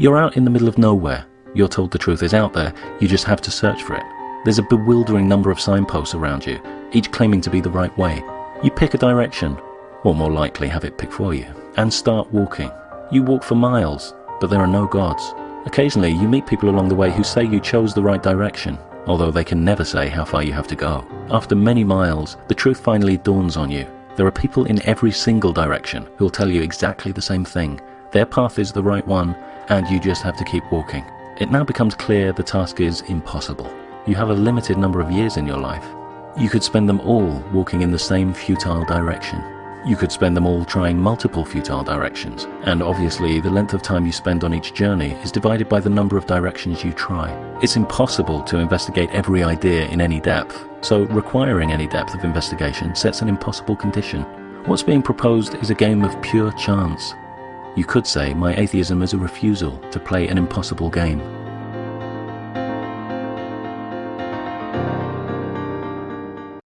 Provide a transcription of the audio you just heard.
You're out in the middle of nowhere. You're told the truth is out there, you just have to search for it. There's a bewildering number of signposts around you, each claiming to be the right way. You pick a direction, or more likely have it pick for you, and start walking. You walk for miles, but there are no gods. Occasionally, you meet people along the way who say you chose the right direction, although they can never say how far you have to go. After many miles, the truth finally dawns on you. There are people in every single direction who will tell you exactly the same thing. Their path is the right one, and you just have to keep walking. It now becomes clear the task is impossible. You have a limited number of years in your life. You could spend them all walking in the same futile direction. You could spend them all trying multiple futile directions, and obviously the length of time you spend on each journey is divided by the number of directions you try. It's impossible to investigate every idea in any depth, so requiring any depth of investigation sets an impossible condition. What's being proposed is a game of pure chance. You could say my atheism is a refusal to play an impossible game.